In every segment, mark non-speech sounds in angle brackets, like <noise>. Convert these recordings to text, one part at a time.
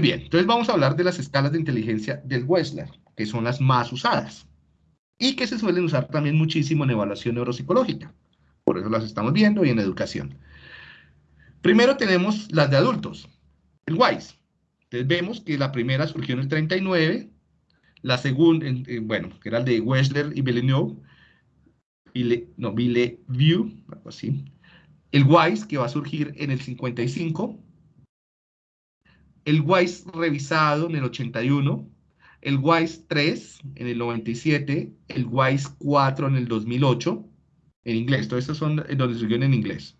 bien, entonces vamos a hablar de las escalas de inteligencia del Wechsler, que son las más usadas y que se suelen usar también muchísimo en evaluación neuropsicológica. Por eso las estamos viendo y en educación. Primero tenemos las de adultos, el WISE. Entonces vemos que la primera surgió en el 39, la segunda, bueno, que era el de Wechsler y Villeneuve, no, Villeview, algo así. El WISE, que va a surgir en el 55, el WISE revisado en el 81, el WISE 3 en el 97, el WISE 4 en el 2008, en inglés, todos estos son donde surgieron en inglés.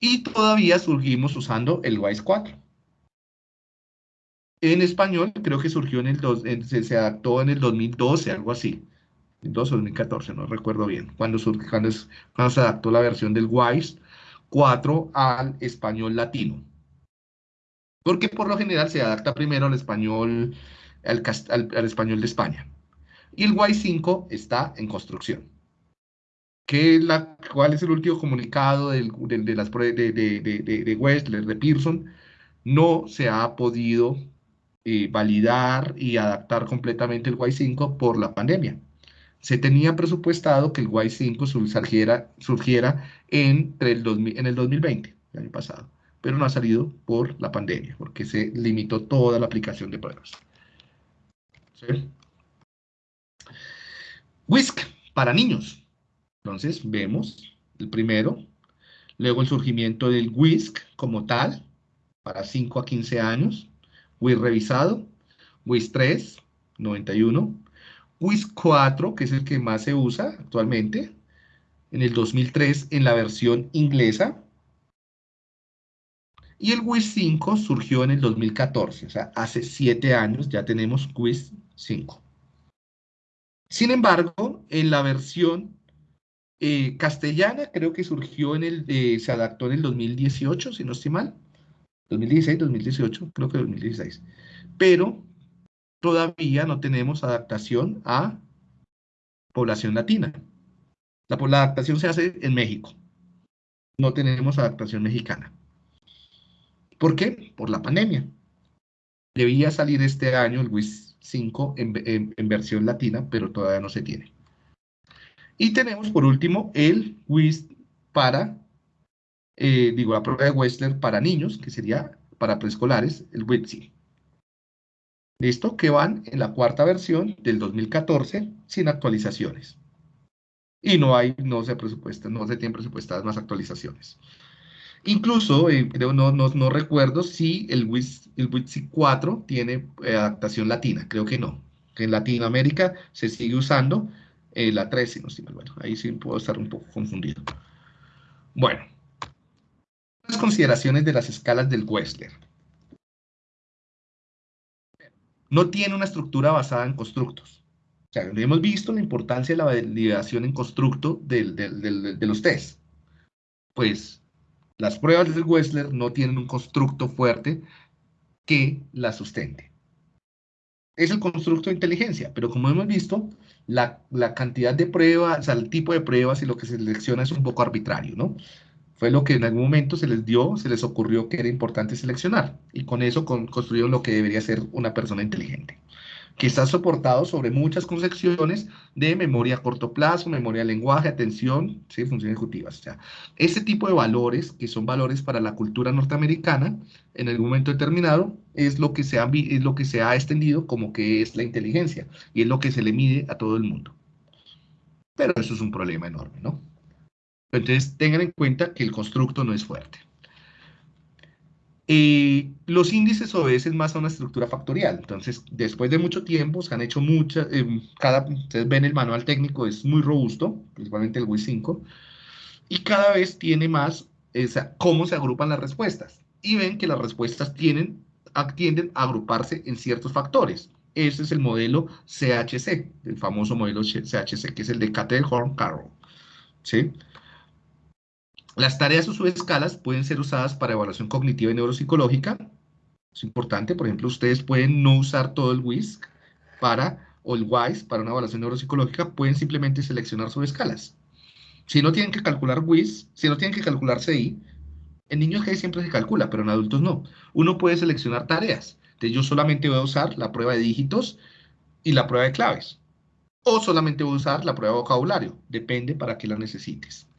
Y todavía surgimos usando el WISE 4. En español creo que surgió en el, dos, se, adaptó en el 2012, algo así. 2012 o 2014, no recuerdo bien. Cuando, surgió, cuando, cuando se adaptó la versión del WISE 4 al español latino. Porque por lo general se adapta primero al español, al, español de España. Y el Y5 está en construcción. ¿Qué la, ¿Cuál es el último comunicado de, las, de, de, Westler, de Pearson? No se ha podido eh, validar y adaptar completamente el Y5 por la pandemia. Se tenía presupuestado que el Y5 surgiera, surgiera entre el en el 2020, el año pasado pero no ha salido por la pandemia, porque se limitó toda la aplicación de pruebas. WISC para niños. Entonces, vemos el primero, luego el surgimiento del WISC como tal, para 5 a 15 años, WISC revisado, WISC 3, 91, WISC 4, que es el que más se usa actualmente, en el 2003 en la versión inglesa, y el WIS 5 surgió en el 2014, o sea, hace siete años ya tenemos WIS 5. Sin embargo, en la versión eh, castellana creo que surgió en el, eh, se adaptó en el 2018, si no estoy mal. 2016, 2018, creo que 2016. Pero todavía no tenemos adaptación a población latina. La, la adaptación se hace en México. No tenemos adaptación mexicana. ¿Por qué? Por la pandemia. Debía salir este año el WIS 5 en, versión latina, pero todavía no se tiene. Y tenemos por último el WIS para, eh, digo, la prueba de Westler para niños, que sería para preescolares, el WITSI. ¿Listo? Que van en la cuarta versión del 2014 sin actualizaciones. Y no hay, no se presupuestan, no se tienen presupuestadas más actualizaciones. Incluso, eh, creo, no, no, recuerdo si el WIS, el 4 tiene eh, adaptación latina, creo que no. En Latinoamérica se sigue usando eh, la 13, no sé, bueno, ahí sí puedo estar un poco confundido. Bueno, las consideraciones de las escalas del Wechsler. No tiene una estructura basada en constructos. O sea, hemos visto la importancia de la validación en constructo de los test. Pues las pruebas del Wechsler no tienen un constructo fuerte que la sustente. Es el constructo de inteligencia, pero como hemos visto, la, cantidad de pruebas, o sea, el tipo de pruebas y lo que se selecciona es un poco arbitrario, ¿no? Fue lo que en algún momento se les dio, se les ocurrió que era importante seleccionar, y con eso construyeron lo que debería ser una persona inteligente que está soportado sobre muchas concepciones de memoria a corto plazo, memoria de lenguaje, atención, ¿sí? funciones ejecutivas. O tipo de valores, que son valores para la cultura norteamericana, en algún momento determinado, es lo que se ha, es lo que se ha extendido como que es la inteligencia, y es lo que se le mide a todo el mundo. Pero eso es un problema enorme, ¿no? Entonces, tengan en cuenta que el constructo no es fuerte. Eh, los índices obedecen más a una estructura factorial. Entonces, después de mucho tiempo, se han hecho muchas, eh, cada, ustedes ven el manual técnico, es muy robusto, principalmente el WIS 5, y cada vez tiene más esa, cómo se agrupan las respuestas. Y ven que las respuestas tienen, tienden a agruparse en ciertos factores. Ese es el modelo CHC, el famoso modelo CHC, que es el de Cattell-Horn-Carroll. ¿Sí? Las tareas o subescalas pueden ser usadas para evaluación cognitiva y neuropsicológica. Es importante, por ejemplo, ustedes pueden no usar todo el WISC para, o el WISE para una evaluación neuropsicológica, pueden simplemente seleccionar subescalas. Si no tienen que calcular WIS, si no tienen que calcular CI, En niños que siempre se calcula, pero en adultos no. Uno puede seleccionar tareas. Entonces yo solamente voy a usar la prueba de dígitos y la prueba de claves. O solamente voy a usar la prueba de vocabulario. Depende para qué la necesites.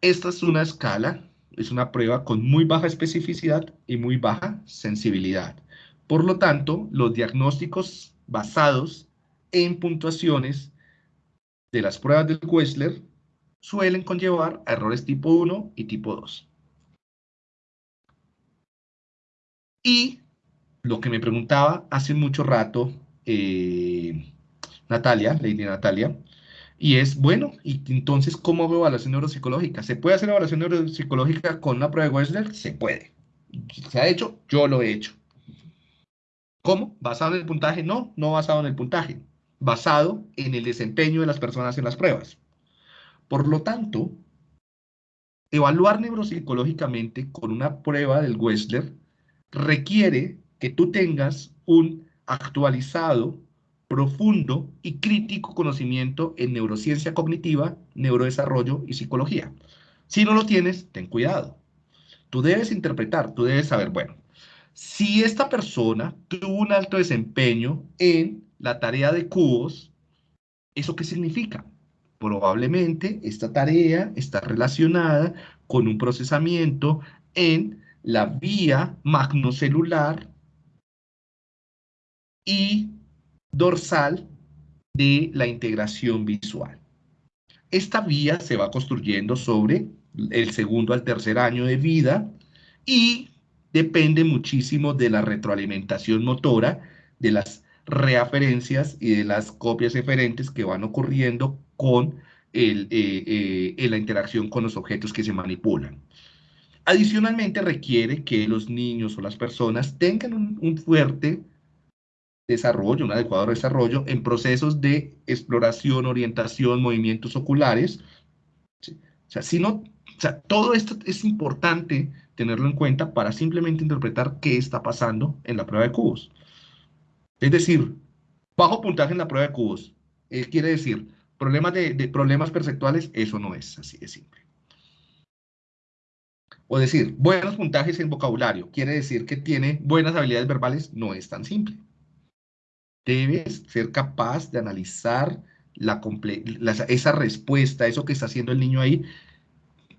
Esta es una escala, es una prueba con muy baja especificidad y muy baja sensibilidad. Por lo tanto, los diagnósticos basados en puntuaciones de las pruebas del Wechsler suelen conllevar errores tipo 1 y tipo 2. Y lo que me preguntaba hace mucho rato eh, Natalia, Lady Natalia, y es, bueno, y entonces, ¿cómo hago evaluación neuropsicológica? ¿Se puede hacer evaluación neuropsicológica con una prueba de Wechsler? Se puede. ¿Se ha hecho? Yo lo he hecho. ¿Cómo? ¿Basado en el puntaje? No, no basado en el puntaje. Basado en el desempeño de las personas en las pruebas. Por lo tanto, evaluar neuropsicológicamente con una prueba del Wechsler requiere que tú tengas un actualizado, profundo y crítico conocimiento en neurociencia cognitiva, neurodesarrollo y psicología. Si no lo tienes, ten cuidado. Tú debes interpretar, tú debes saber, bueno, si esta persona tuvo un alto desempeño en la tarea de cubos, ¿eso qué significa? Probablemente esta tarea está relacionada con un procesamiento en la vía magnocelular y dorsal de la integración visual. Esta vía se va construyendo sobre el segundo al tercer año de vida y depende muchísimo de la retroalimentación motora, de las reaferencias y de las copias eferentes que van ocurriendo con el, eh, eh, la interacción con los objetos que se manipulan. Adicionalmente requiere que los niños o las personas tengan un, fuerte desarrollo, un adecuado desarrollo en procesos de exploración, orientación, movimientos oculares. O sea, si no, o sea, todo esto es importante tenerlo en cuenta para simplemente interpretar qué está pasando en la prueba de cubos. Es decir, bajo puntaje en la prueba de cubos. Eh, quiere decir, problemas de, problemas perceptuales, eso no es así de simple. O decir, buenos puntajes en vocabulario, quiere decir que tiene buenas habilidades verbales, no es tan simple. Debes ser capaz de analizar la, esa respuesta, eso que está haciendo el niño ahí,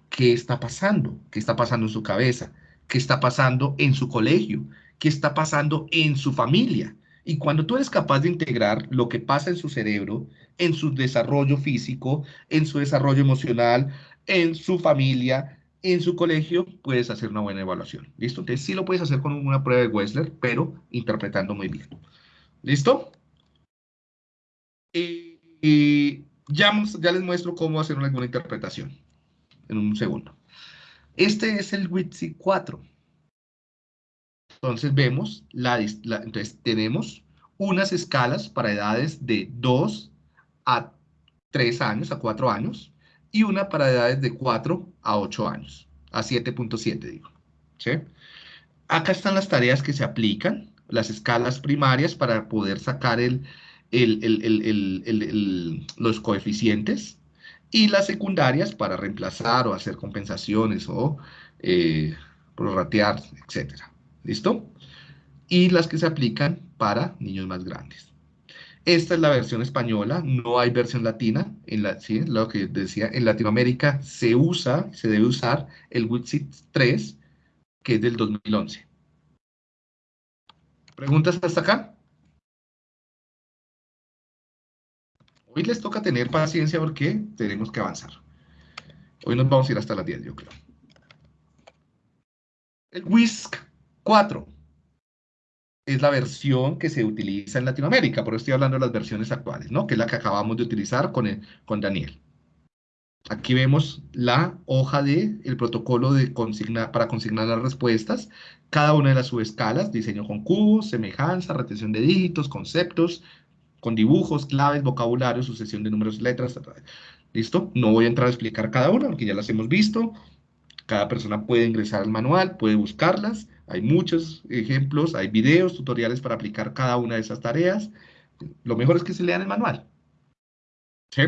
qué está pasando, qué está pasando en su cabeza, qué está pasando en su colegio, qué está pasando en su familia. Y cuando tú eres capaz de integrar lo que pasa en su cerebro, en su desarrollo físico, en su desarrollo emocional, en su familia, en su colegio, puedes hacer una buena evaluación. ¿Listo? Entonces sí lo puedes hacer con una prueba de Wessler, pero interpretando muy bien. ¿Listo? Y, ya, ya les muestro cómo hacer una buena interpretación en un segundo. Este es el WITSI 4. Entonces vemos, la, entonces tenemos unas escalas para edades de 2 a 3 años, a 4 años, y una para edades de 4 a 8 años, a 7.7 digo. Acá están las tareas que se aplican, las escalas primarias para poder sacar el, los coeficientes y las secundarias para reemplazar o hacer compensaciones o eh, prorratear, etc. ¿Listo? Y las que se aplican para niños más grandes. Esta es la versión española, no hay versión latina. En la, ¿sí? Lo que decía, en Latinoamérica se usa, se debe usar el WITSIT 3, que es del 2011. ¿Preguntas hasta acá? Hoy les toca tener paciencia porque tenemos que avanzar. Hoy nos vamos a ir hasta las 10, yo creo. El WISC 4 es la versión que se utiliza en Latinoamérica, por eso estoy hablando de las versiones actuales, ¿no? Que es la que acabamos de utilizar con, con Daniel. Aquí vemos la hoja del el protocolo de consigna, para consignar las respuestas, cada una de las subescalas, diseño con cubos, semejanza, retención de dígitos, conceptos, con dibujos, claves, vocabulario, sucesión de números, letras, ¿listo? No voy a entrar a explicar cada una, porque ya las hemos visto. Cada persona puede ingresar al manual, puede buscarlas. Hay muchos ejemplos, hay videos, tutoriales para aplicar cada una de esas tareas. Lo mejor es que se lean el manual. ¿Sí?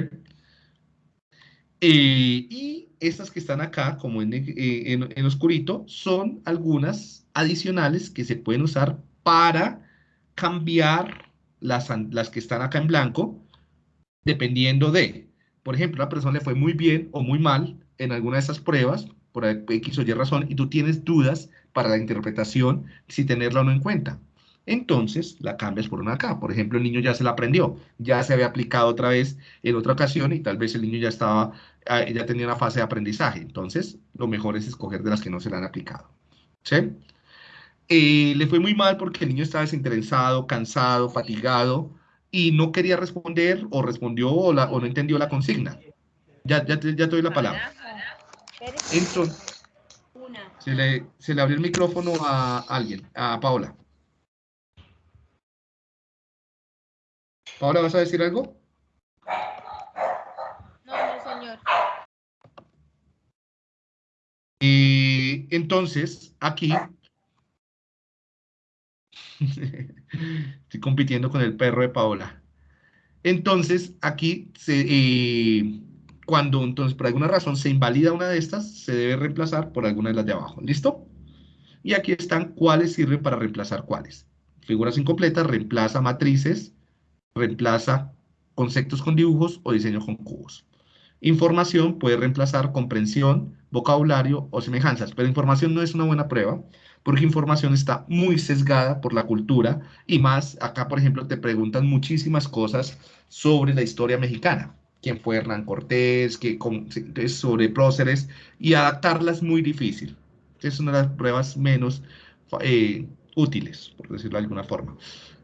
Eh, y estas que están acá, como en, eh, en, oscurito, son algunas adicionales que se pueden usar para cambiar las, las que están acá en blanco, dependiendo de, por ejemplo, la persona le fue muy bien o muy mal en alguna de esas pruebas, por X o Y razón, y tú tienes dudas para la interpretación si tenerla o no en cuenta. Entonces, la cambias por una acá. Por ejemplo, el niño ya se la aprendió, ya se había aplicado otra vez en otra ocasión y tal vez el niño ya estaba, ah, ya tenía una fase de aprendizaje. Entonces, lo mejor es escoger de las que no se le han aplicado. ¿Sí? Eh, le fue muy mal porque el niño estaba desinteresado, cansado, fatigado y no quería responder o respondió o, no entendió la consigna. Ya, ya, te, doy la palabra. Entonces, se le, se le abrió el micrófono a alguien, a Paola. Paola, ¿vas a decir algo? No, no, señor. Y entonces, aquí <laughs> Estoy compitiendo con el perro de Paola. Entonces, aquí, se, eh, cuando entonces por alguna razón se invalida una de estas, se debe reemplazar por alguna de las de abajo. ¿Listo? Y aquí están cuáles sirven para reemplazar cuáles. Figuras incompletas, reemplaza matrices, reemplaza conceptos con dibujos o diseño con cubos. Información puede reemplazar comprensión, vocabulario o semejanzas, pero información no es una buena prueba porque información está muy sesgada por la cultura y más, acá por ejemplo te preguntan muchísimas cosas sobre la historia mexicana, quién fue Hernán Cortés, sobre próceres, y adaptarlas es muy difícil. Es una de las pruebas menos eh, útiles, por decirlo de alguna forma.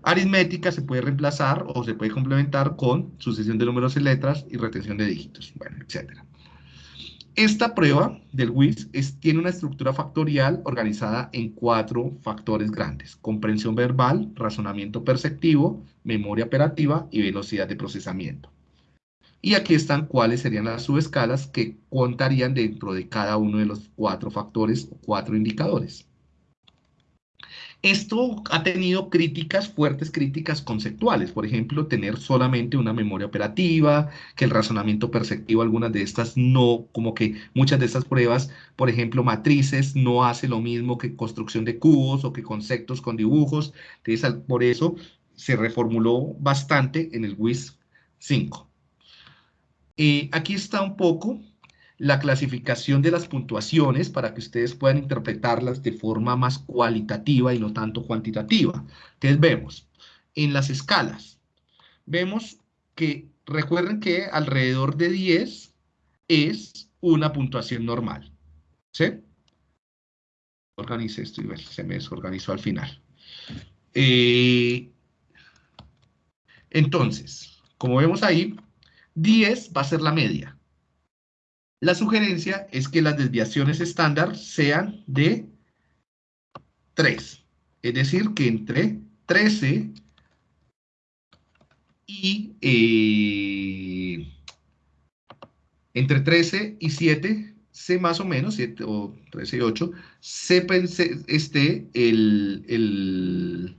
Aritmética se puede reemplazar o se puede complementar con sucesión de números y letras y retención de dígitos, bueno, etcétera. Esta prueba del WIS tiene una estructura factorial organizada en cuatro factores grandes. Comprensión verbal, razonamiento perceptivo, memoria operativa y velocidad de procesamiento. Y aquí están cuáles serían las subescalas que contarían dentro de cada uno de los cuatro factores o cuatro indicadores. Esto ha tenido críticas, fuertes críticas conceptuales, por ejemplo, tener solamente una memoria operativa, que el razonamiento perceptivo, algunas de estas no, como que muchas de estas pruebas, por ejemplo, matrices, no hace lo mismo que construcción de cubos o que conceptos con dibujos, entonces por eso se reformuló bastante en el WIS 5. Eh, aquí está un poco la clasificación de las puntuaciones para que ustedes puedan interpretarlas de forma más cualitativa y no tanto cuantitativa. Entonces vemos, en las escalas, vemos que, recuerden que alrededor de 10 es una puntuación normal. ¿Sí? Organice esto y se me desorganizó al final. Eh, entonces, como vemos ahí, 10 va a ser la media. La sugerencia es que las desviaciones estándar sean de 3. Es decir, que entre 13 y eh, entre 13 y 7 se más o menos, 7 o 13 y 8, se esté el,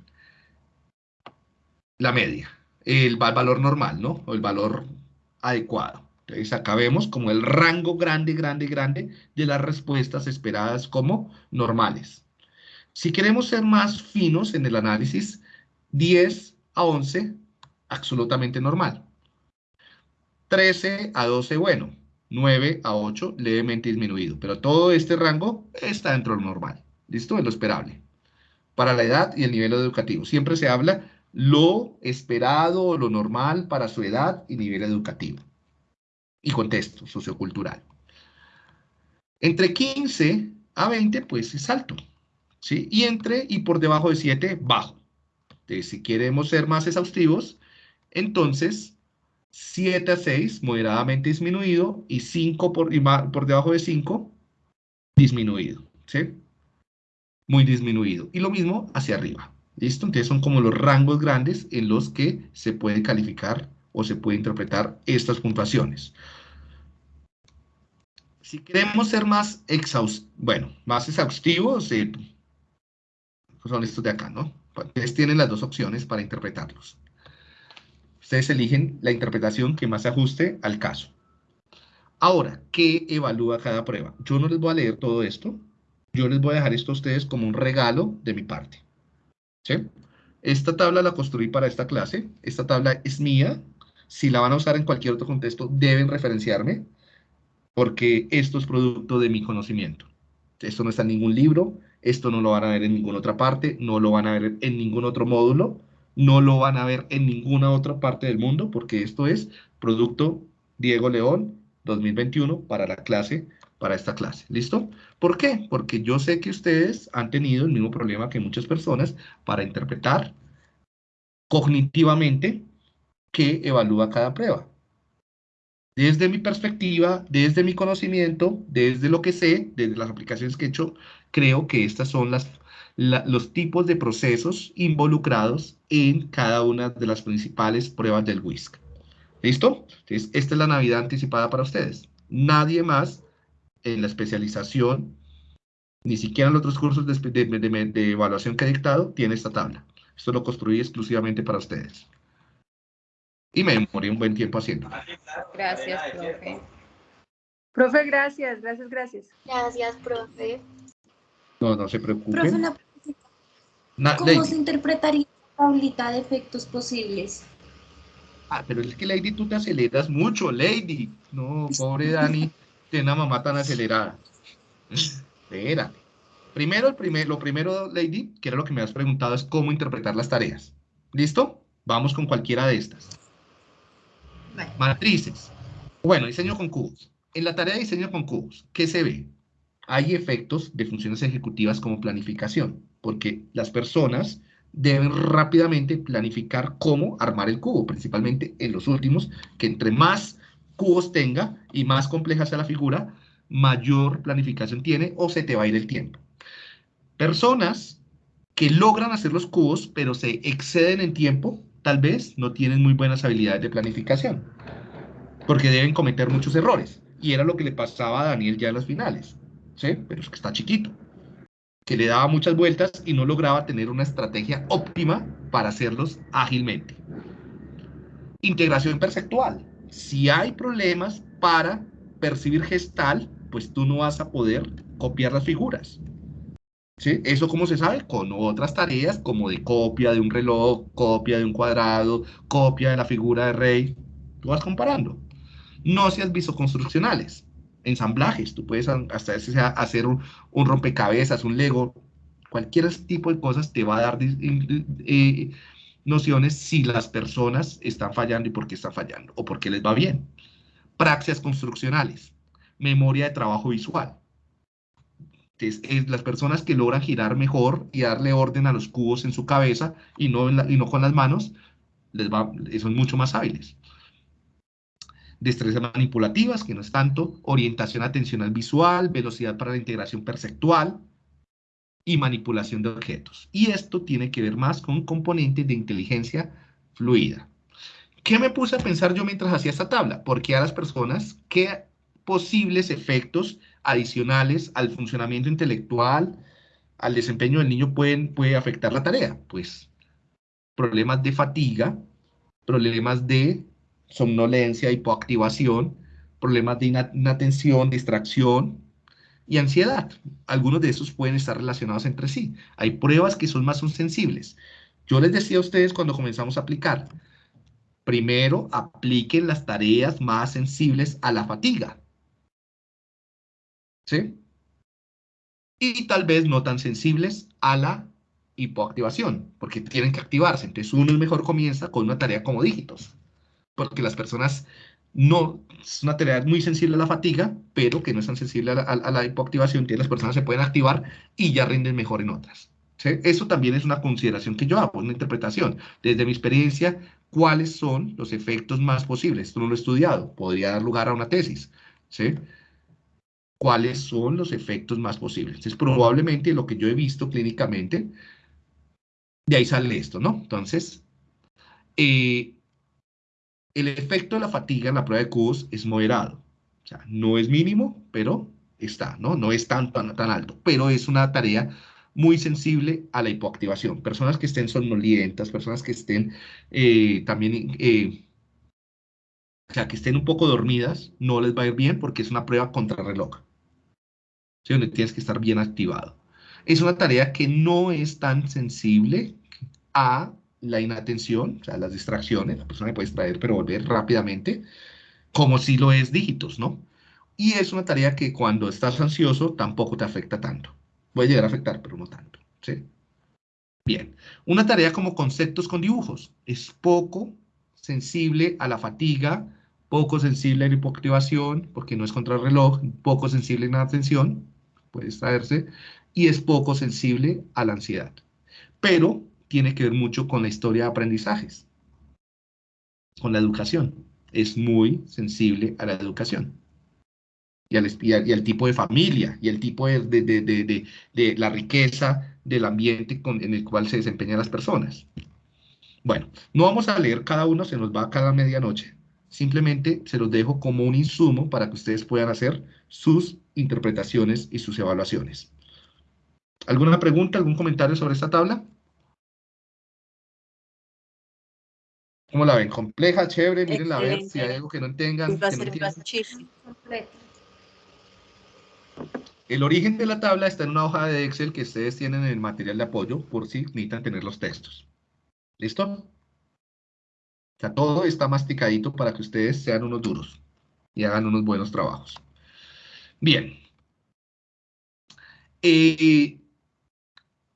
la media, el valor normal, ¿no? O el valor adecuado. Entonces acá vemos como el rango grande, grande, grande de las respuestas esperadas como normales. Si queremos ser más finos en el análisis, 10 a 11, absolutamente normal. 13 a 12, bueno. 9 a 8, levemente disminuido. Pero todo este rango está dentro de lo normal. ¿Listo? Es lo esperable. Para la edad y el nivel educativo. Siempre se habla lo esperado, lo normal para su edad y nivel educativo y contexto sociocultural. Entre 15 a 20, pues es alto, ¿sí? Y entre y por debajo de 7, bajo. Si queremos ser más exhaustivos, entonces 7 a 6, moderadamente disminuido, y 5 por, por debajo de 5, disminuido, ¿sí? Muy disminuido. Y lo mismo hacia arriba, ¿listo? Entonces son como los rangos grandes en los que se puede calificar o se puede interpretar estas puntuaciones. Si queremos ser más exhaustivos, eh, son estos de acá, ¿no? Ustedes tienen las dos opciones para interpretarlos. Ustedes eligen la interpretación que más se ajuste al caso. Ahora, ¿qué evalúa cada prueba? Yo no les voy a leer todo esto. Yo les voy a dejar esto a ustedes como un regalo de mi parte. ¿Sí? Esta tabla la construí para esta clase. Esta tabla es mía. Si la van a usar en cualquier otro contexto, deben referenciarme, porque esto es producto de mi conocimiento. Esto no está en ningún libro, esto no lo van a ver en ninguna otra parte, no lo van a ver en ningún otro módulo, no lo van a ver en ninguna otra parte del mundo, porque esto es producto Diego León 2021 para la clase, para esta clase. ¿Listo? ¿Por qué? Porque yo sé que ustedes han tenido el mismo problema que muchas personas para interpretar cognitivamente qué evalúa cada prueba. Desde mi perspectiva, desde mi conocimiento, desde lo que sé, desde las aplicaciones que he hecho, creo que estas son las, los tipos de procesos involucrados en cada una de las principales pruebas del WISC. ¿Listo? Entonces, esta es la Navidad anticipada para ustedes. Nadie más en la especialización, ni siquiera en los otros cursos de, evaluación que he dictado, tiene esta tabla. Esto lo construí exclusivamente para ustedes. Y me morí un buen tiempo haciendo. Gracias, profe. Profe, gracias, gracias, gracias. Gracias, profe. No, no se preocupen. Profe, una ¿Cómo Lady. se interpretaría la tablita de efectos posibles? Ah, pero es que Lady, tú te aceleras mucho, Lady. No, pobre Dani, <laughs> tiene una mamá tan acelerada. Espérate. Primero, el primer, lo primero, Lady, que era lo que me has preguntado, es cómo interpretar las tareas. ¿Listo? Vamos con cualquiera de estas. Vale. Matrices. Bueno, diseño con cubos. En la tarea de diseño con cubos, ¿qué se ve? Hay efectos de funciones ejecutivas como planificación, porque las personas deben rápidamente planificar cómo armar el cubo, principalmente en los últimos, que entre más cubos tenga y más compleja sea la figura, mayor planificación tiene o se te va a ir el tiempo. Personas que logran hacer los cubos, pero se exceden en tiempo, tal vez no tienen muy buenas habilidades de planificación, porque deben cometer muchos errores. Y era lo que le pasaba a Daniel ya en las finales, ¿sí? Pero es que está chiquito que le daba muchas vueltas y no lograba tener una estrategia óptima para hacerlos ágilmente. Integración perceptual. Si hay problemas para percibir gestal, pues tú no vas a poder copiar las figuras. ¿Sí? ¿Eso cómo se sabe? Con otras tareas como de copia de un reloj, copia de un cuadrado, copia de la figura de rey. Tú vas comparando. No seas visoconstruccionales ensamblajes, tú puedes hasta hacer un, un, rompecabezas, un Lego, cualquier tipo de cosas te va a dar eh, nociones si las personas están fallando y por qué están fallando, o por qué les va bien. Praxias construccionales, memoria de trabajo visual. Entonces, es las personas que logran girar mejor y darle orden a los cubos en su cabeza y no, y no con las manos, les va, son mucho más hábiles destrezas manipulativas, que no es tanto, orientación atencional visual, velocidad para la integración perceptual y manipulación de objetos. Y esto tiene que ver más con componentes de inteligencia fluida. ¿Qué me puse a pensar yo mientras hacía esta tabla? Porque a las personas, ¿qué posibles efectos adicionales al funcionamiento intelectual, al desempeño del niño pueden, puede afectar la tarea? Pues problemas de fatiga, problemas de somnolencia, hipoactivación, problemas de inatención, distracción y ansiedad. Algunos de esos pueden estar relacionados entre sí. Hay pruebas que son más sensibles. Yo les decía a ustedes cuando comenzamos a aplicar, primero apliquen las tareas más sensibles a la fatiga. ¿Sí? Y tal vez no tan sensibles a la hipoactivación, porque tienen que activarse. Entonces uno mejor comienza con una tarea como dígitos porque las personas no, es una tarea muy sensible a la fatiga, pero que no es tan sensible a la, hipoactivación, entonces las personas se pueden activar y ya rinden mejor en otras. ¿sí? Eso también es una consideración que yo hago, una interpretación. Desde mi experiencia, ¿cuáles son los efectos más posibles? Esto no lo he estudiado, podría dar lugar a una tesis. ¿sí? ¿Cuáles son los efectos más posibles? Entonces, probablemente lo que yo he visto clínicamente, de ahí sale esto, ¿no? Entonces, eh, el efecto de la fatiga en la prueba de cubos es moderado. O sea, no es mínimo, pero está, ¿no? No es tan, tan, alto, pero es una tarea muy sensible a la hipoactivación. Personas que estén somnolientas, personas que estén eh, también eh, o sea, que estén un poco dormidas, no les va a ir bien porque es una prueba contrarreloj. Donde tienes que estar bien activado. Es una tarea que no es tan sensible a la inatención, o sea, las distracciones, la persona puede distraer pero volver rápidamente, como si lo es dígitos, ¿no? Y es una tarea que cuando estás ansioso tampoco te afecta tanto. Puede llegar a afectar, pero no tanto, ¿sí? Bien, una tarea como conceptos con dibujos es poco sensible a la fatiga, poco sensible a la hipoactivación, porque no es contra el reloj, poco sensible a la atención, puede extraerse, y es poco sensible a la ansiedad. Pero tiene que ver mucho con la historia de aprendizajes, con la educación. Es muy sensible a la educación. Y al, tipo de familia, y el tipo de, la riqueza del ambiente en el cual se desempeñan las personas. Bueno, no vamos a leer cada uno, se nos va cada medianoche. Simplemente se los dejo como un insumo para que ustedes puedan hacer sus interpretaciones y sus evaluaciones. ¿Alguna pregunta, algún comentario sobre esta tabla? ¿Cómo la ven? ¿Compleja, chévere? Miren a ver si hay algo que no tengan. Va a que no muchísimo. El origen de la tabla está en una hoja de Excel que ustedes tienen en el material de apoyo por si necesitan tener los textos. ¿Listo? O sea, todo está masticadito para que ustedes sean unos duros y hagan unos buenos trabajos. Bien. Eh,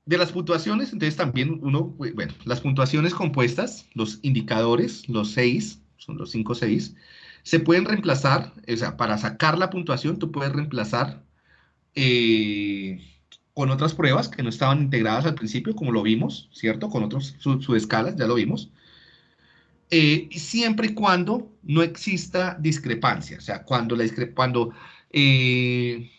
de las puntuaciones, entonces también uno, bueno, las puntuaciones compuestas, los indicadores, los seis, son los cinco seis, se pueden reemplazar, o sea, para sacar la puntuación, tú puedes reemplazar eh, con otras pruebas que no estaban integradas al principio, como lo vimos, ¿cierto? Con otros subescalas, ya lo vimos. Eh, siempre y cuando no exista discrepancia, o sea, cuando la cuando, eh,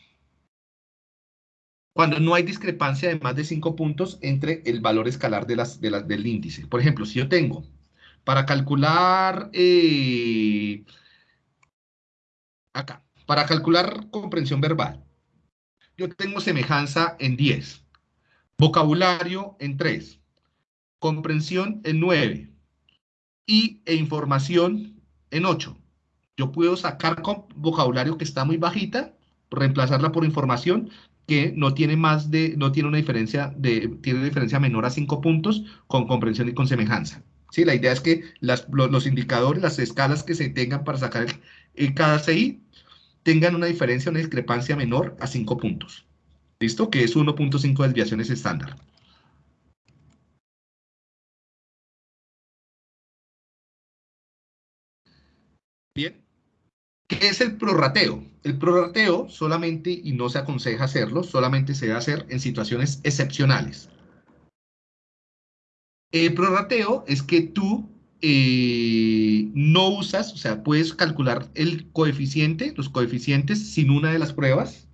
cuando no hay discrepancia de más de 5 puntos entre el valor escalar de las, de del índice. Por ejemplo, si yo tengo para calcular eh, acá, para calcular comprensión verbal, yo tengo semejanza en 10, vocabulario en 3, comprensión en 9 y e información en 8. Yo puedo sacar con vocabulario que está muy bajita, reemplazarla por información que no tiene más de, no tiene una diferencia de, tiene diferencia menor a 5 puntos con comprensión y con semejanza. Sí, la idea es que las, los, indicadores, las escalas que se tengan para sacar el, cada CI tengan una diferencia, una discrepancia menor a 5 puntos. ¿Listo? Que es 1.5 desviaciones estándar. Bien. ¿Qué es el prorrateo? El prorrateo solamente, y no se aconseja hacerlo, solamente se debe hacer en situaciones excepcionales. El prorrateo es que tú eh, no usas, o sea, puedes calcular el coeficiente, los coeficientes sin una de las pruebas.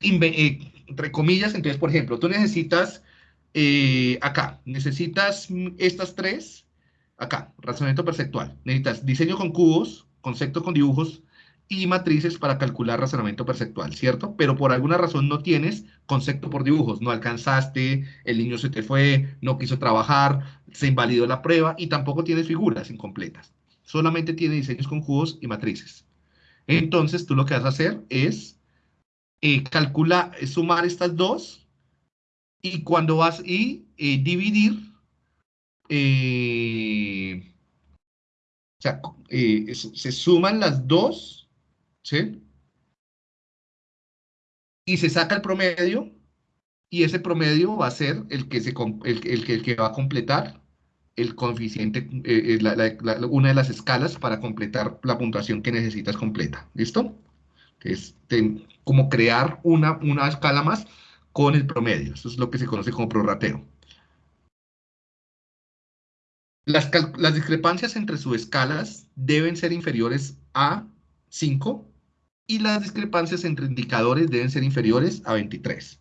Eh, entre comillas, entonces, por ejemplo, tú necesitas eh, acá, necesitas estas tres, acá, razonamiento perceptual. Necesitas diseño con cubos, concepto con dibujos, y matrices para calcular razonamiento perceptual, ¿cierto? Pero por alguna razón no tienes concepto por dibujos, no alcanzaste, el niño se te fue, no quiso trabajar, se invalidó la prueba y tampoco tienes figuras incompletas. Solamente tiene diseños con cubos y matrices. Entonces tú lo que vas a hacer es eh, calcular, sumar estas dos y cuando vas y eh, dividir, eh, o sea, se suman las dos ¿sí? Y se saca el promedio, y ese promedio va a ser el que, se, el, el, que va a completar el coeficiente, eh, eh, una de las escalas para completar la puntuación que necesitas completa. ¿Listo? Es como crear una, una escala más con el promedio. Eso es lo que se conoce como prorrateo. Las, discrepancias entre subescalas deben ser inferiores a 5 y las discrepancias entre indicadores deben ser inferiores a 23.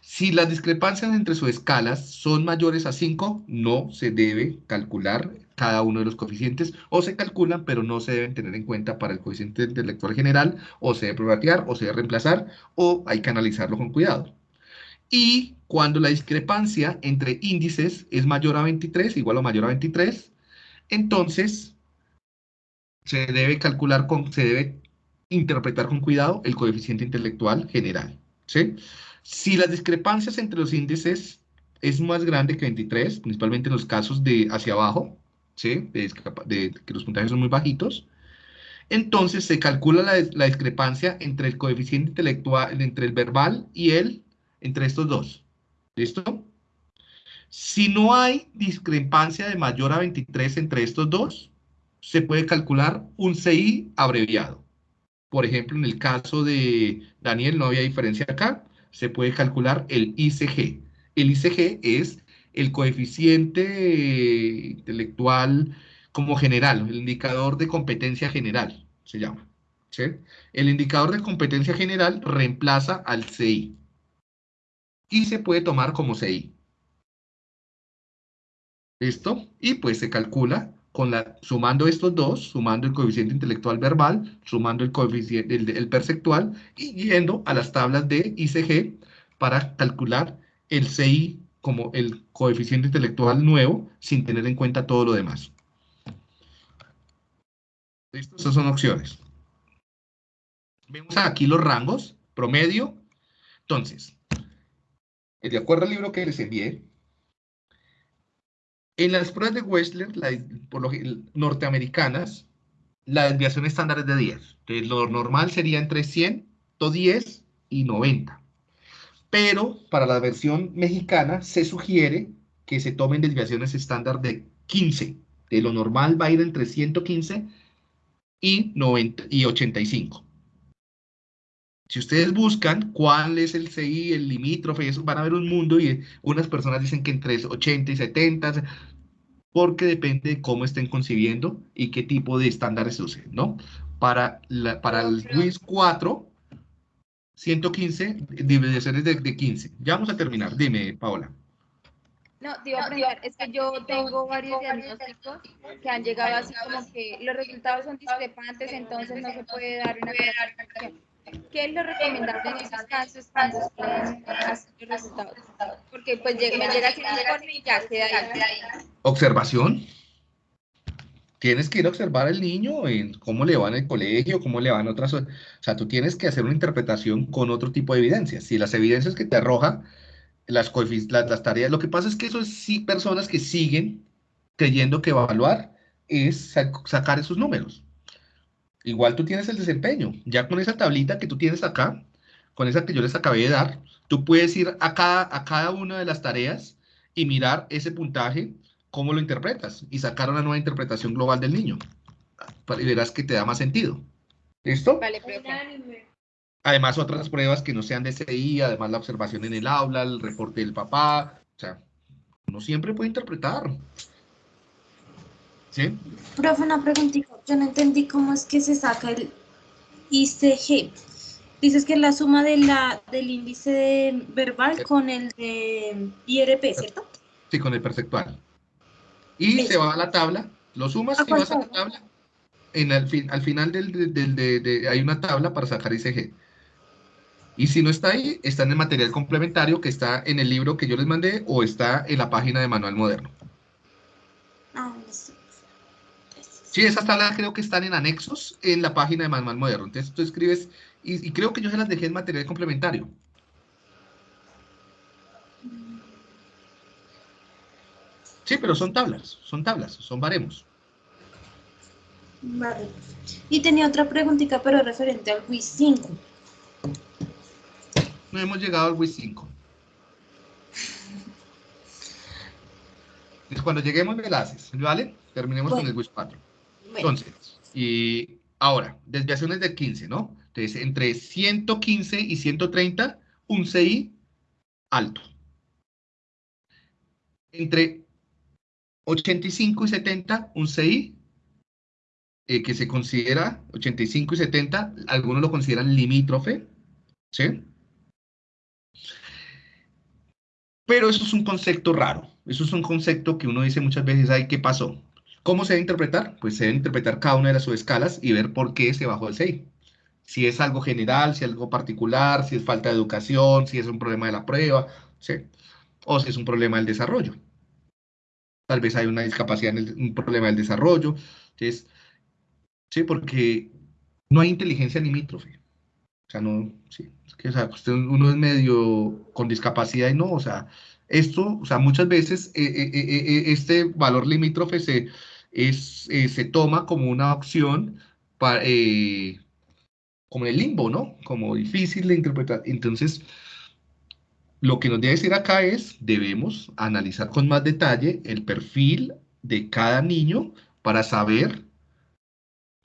Si las discrepancias entre sus escalas son mayores a 5, no se debe calcular cada uno de los coeficientes, o se calculan, pero no se deben tener en cuenta para el coeficiente del lector general, o se debe prorratear, o se debe reemplazar, o hay que analizarlo con cuidado. Y cuando la discrepancia entre índices es mayor a 23, igual o mayor a 23, entonces se debe calcular con, se debe interpretar con cuidado el coeficiente intelectual general. Si las discrepancias entre los índices es más grande que 23, principalmente en los casos de hacia abajo, que los puntajes son muy bajitos, entonces se calcula la, la, discrepancia entre el coeficiente intelectual, entre el verbal y el, entre estos dos. ¿Listo? Si no hay discrepancia de mayor a 23 entre estos dos, se puede calcular un CI abreviado. Por ejemplo, en el caso de Daniel no había diferencia acá, se puede calcular el ICG. El ICG es el coeficiente intelectual como general, el indicador de competencia general, se llama. El indicador de competencia general reemplaza al CI y se puede tomar como CI. ¿Listo? Y pues se calcula con la, sumando estos dos, sumando el coeficiente intelectual verbal, sumando el coeficiente el, perceptual y yendo a las tablas de ICG para calcular el CI como el coeficiente intelectual nuevo sin tener en cuenta todo lo demás. ¿Listo? Esas son opciones. Vemos aquí los rangos, promedio. Entonces, de acuerdo al libro que les envié, en las pruebas de Wechsler, por lo, norteamericanas, la desviación estándar es de 10. Entonces, lo normal sería entre 100, 110 y 90. Pero para la versión mexicana se sugiere que se tomen desviaciones estándar de 15. De lo normal va a ir entre 115 y, 90, y 85. Si ustedes buscan cuál es el CI, el limítrofe, eso van a ver un mundo y unas personas dicen que entre 80 y 70, porque depende de cómo estén concibiendo y qué tipo de estándares usen, ¿no? Para, la, para el WIS 4, 115 divisiones de, de 15. Ya vamos a terminar. Dime, Paola. No, te iba a preguntar, es que yo tengo varios diagnósticos que han llegado así como que los resultados son discrepantes, entonces no se puede dar una clasificación. ¿Qué es lo recomendable en esos casos cuando los resultados? Porque pues me llega informe y ya queda ahí. Observación. Tienes que ir a observar al niño en cómo le va en el colegio, cómo le van otras... O sea, tú tienes que hacer una interpretación con otro tipo de evidencias. Si las evidencias que te arroja las, las, las tareas... Lo que pasa es que eso es sí personas que siguen creyendo que evaluar es sacar esos números. Igual tú tienes el desempeño. Ya con esa tablita que tú tienes acá, con esa que yo les acabé de dar, tú puedes ir a cada, a cada una de las tareas y mirar ese puntaje, cómo lo interpretas y sacar una nueva interpretación global del niño. Y verás que te da más sentido. ¿Listo? Vale, Además, otras pruebas que no sean de CI, además la observación en el aula, el reporte del papá. O sea, uno siempre puede interpretar. ¿Sí? Profe, una preguntita. Yo no entendí cómo es que se saca el ICG. Dices que es la suma de la, del índice verbal con el de IRP, ¿cierto? Sí, con el perceptual. Y se va a la tabla, lo sumas y vas a la tabla. En el fin, al final del, del, de, hay una tabla para sacar ICG. Y si no está ahí, está en el material complementario que está en el libro que yo les mandé o está en la página de Manual Moderno. Ah, sí. Sí, esas tablas creo que están en anexos en la página de Manual Moderno. Entonces tú escribes, y, creo que yo se las dejé en material complementario. Sí, pero son tablas, son tablas, son baremos. Vale. Y tenía otra preguntita, pero referente al WIS 5. No hemos llegado al WIS <laughs> 5. cuando lleguemos me la haces, ¿vale? Terminemos con el WIS 4. Entonces, y ahora, desviaciones de 15, ¿no? Entonces, entre 115 y 130, un CI alto. Entre 85 y 70, un CI eh, que se considera 85 y 70, algunos lo consideran limítrofe, ¿sí? Pero eso es un concepto raro, eso es un concepto que uno dice muchas veces, ay, ¿qué pasó? ¿Cómo se debe interpretar? Pues se debe interpretar cada una de las subescalas y ver por qué se bajó el 6. Si es algo general, si es algo particular, si es falta de educación, si es un problema de la prueba, ¿sí? o si es un problema del desarrollo. Tal vez hay una discapacidad, en un problema del desarrollo. Entonces, ¿sí? Porque no hay inteligencia limítrofe. O sea, no, sí, o sea, uno es medio con discapacidad y no, o sea, esto, o sea, muchas veces eh, eh, eh, este valor limítrofe se, es, se toma como una opción para, como el limbo, ¿no? Como difícil de interpretar. Entonces, lo que nos debe decir acá es, debemos analizar con más detalle el perfil de cada niño para saber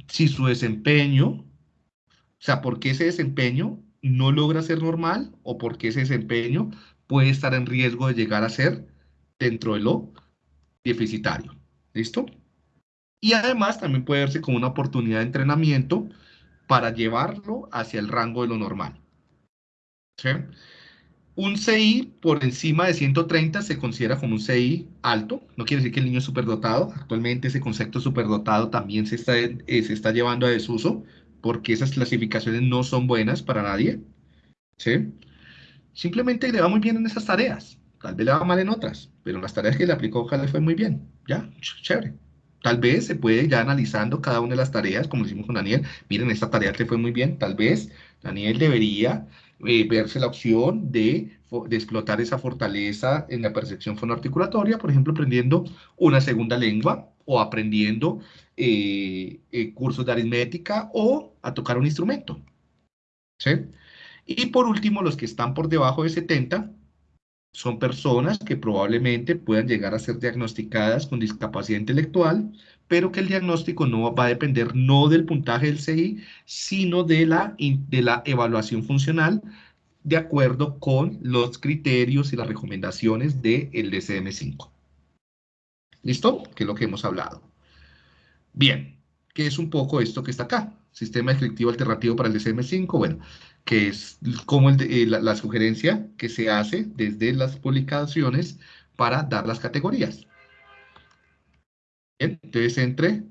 si su desempeño, o sea, por qué ese desempeño no logra ser normal o por qué ese desempeño puede estar en riesgo de llegar a ser dentro de lo deficitario. ¿Listo? Y además también puede verse como una oportunidad de entrenamiento para llevarlo hacia el rango de lo normal. Un CI por encima de 130 se considera como un CI alto, no quiere decir que el niño es superdotado, actualmente ese concepto superdotado también se está, eh, se está llevando a desuso, porque esas clasificaciones no son buenas para nadie, ¿sí? Simplemente le va muy bien en esas tareas, tal vez le va mal en otras, pero en las tareas que le aplicó le fue muy bien, ya, chévere. Tal vez se puede ya analizando cada una de las tareas, como hicimos con Daniel, miren, esta tarea le fue muy bien, tal vez Daniel debería eh, verse la opción de, de, explotar esa fortaleza en la percepción fonoarticulatoria, por ejemplo, aprendiendo una segunda lengua o aprendiendo eh, eh, cursos de aritmética o a tocar un instrumento. ¿sí? Y por último, los que están por debajo de 70 son personas que probablemente puedan llegar a ser diagnosticadas con discapacidad intelectual, pero que el diagnóstico no va a depender no del puntaje del CI, sino de la, de la evaluación funcional de acuerdo con los criterios y las recomendaciones del DCM5. ¿Listo? Que es lo que hemos hablado. Bien, ¿qué es un poco esto que está acá? Sistema descriptivo alternativo para el DCM5. Bueno, que es como eh, la, sugerencia que se hace desde las publicaciones para dar las categorías. entonces, entre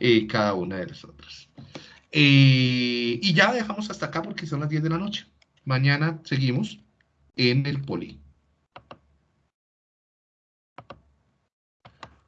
eh, cada una de las otras. Eh, y ya dejamos hasta acá porque son las 10 de la noche. Mañana seguimos en el poli.